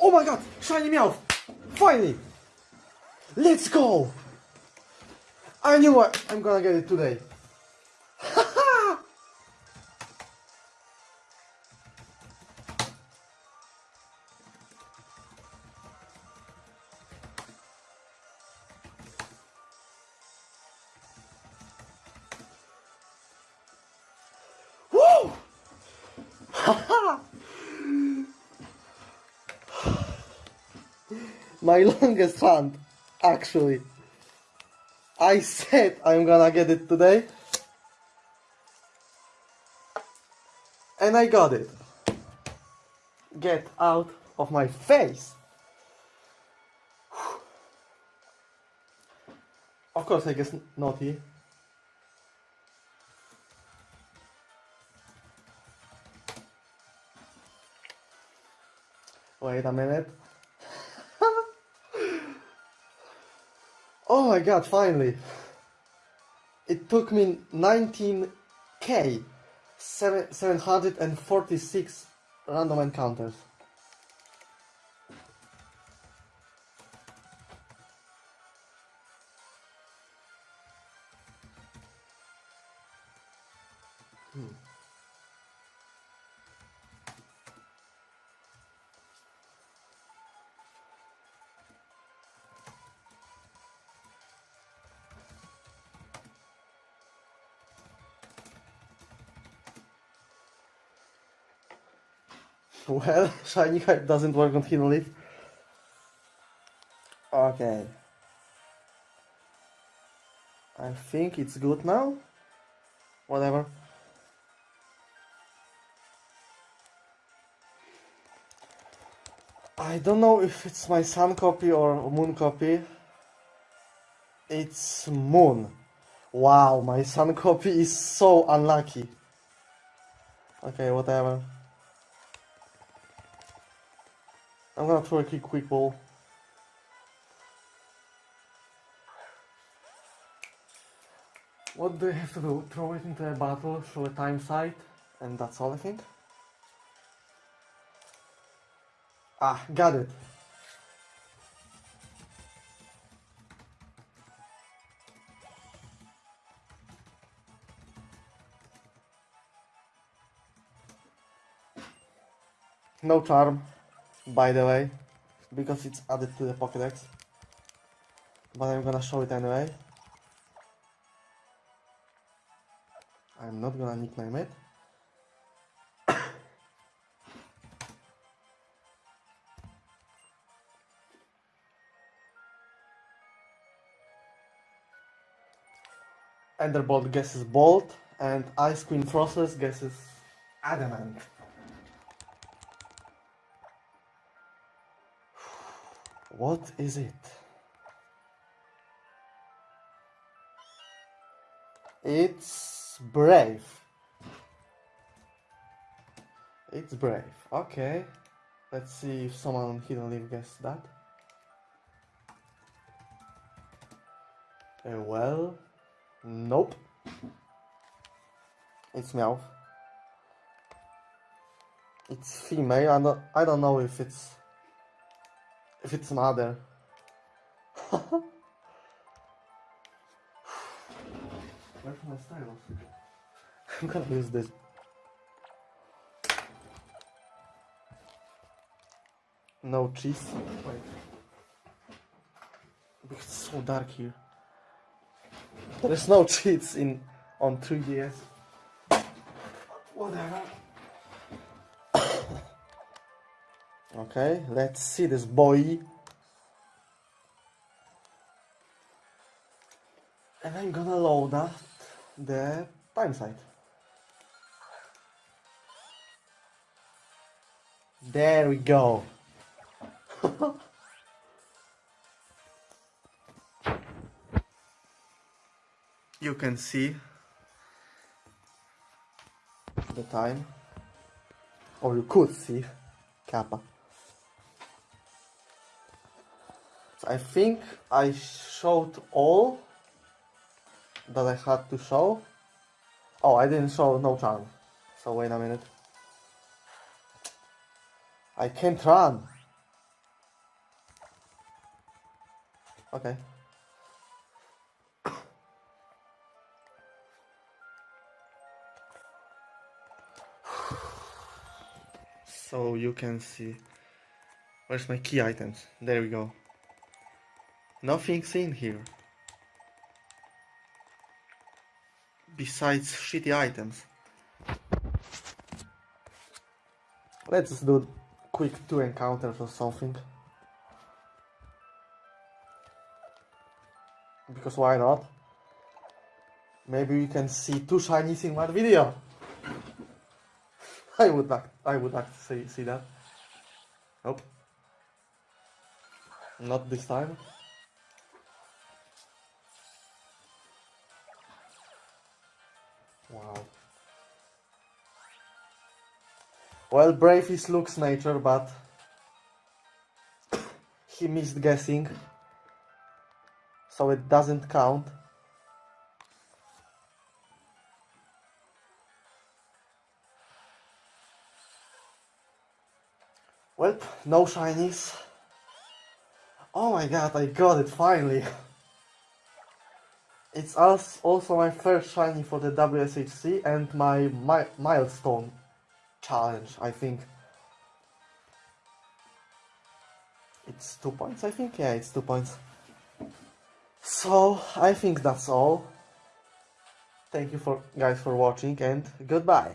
Oh my god! Shiny Meowth! Finally! Let's go! I knew I, I'm gonna get it today. Woo! My longest hunt, actually. I said I'm gonna get it today. And I got it. Get out of my face. Of course, I guess naughty. Wait a minute. Oh my god, finally. It took me 19k, seven- 746 random encounters. Hmm. Well, shiny hype doesn't work on Hidden Leaf. Okay. I think it's good now. Whatever. I don't know if it's my sun copy or moon copy. It's moon. Wow, my sun copy is so unlucky. Okay, whatever. I'm gonna throw a quick quick ball. What do I have to do? Throw it into a battle, show a time sight, and that's all I think. Ah, got it. No charm, by the way, because it's added to the Pokédex. But I'm gonna show it anyway. I'm not gonna nickname it. Enderbolt guesses Bolt, and Ice Queen Frostless guesses Adamant. What is it? It's Brave. It's Brave. Okay. Let's see if someone on Hidden Leaf guessed that. Uh, well, nope. It's Meowth. It's female. I don't, I don't know if it's if it's mother. Where's my stylus? I'm gonna use this. No cheese. Wait. It's so dark here. There's no cheats in on 3DS. Whatever. Okay, let's see this boy. And I'm gonna load up the time site. There we go. you can see the time or you could see kappa I think I showed all that I had to show oh I didn't show no charm so wait a minute I can't run Okay. So you can see. Where's my key items? There we go. Nothing's in here. Besides shitty items. Let's do quick two encounters or something. Because why not? Maybe we can see two shinies in one video. I would like I would like to see see that. Nope. Not this time. Wow. Well, Brave is Luke's nature, but he missed guessing, so it doesn't count. Well, no shinies. Oh my god, I got it finally. It's als- also my first shiny for the WSHC and my mi- milestone challenge, I think. It's two points, I think? Yeah, it's two points. So, I think that's all. Thank you for guys for watching and goodbye.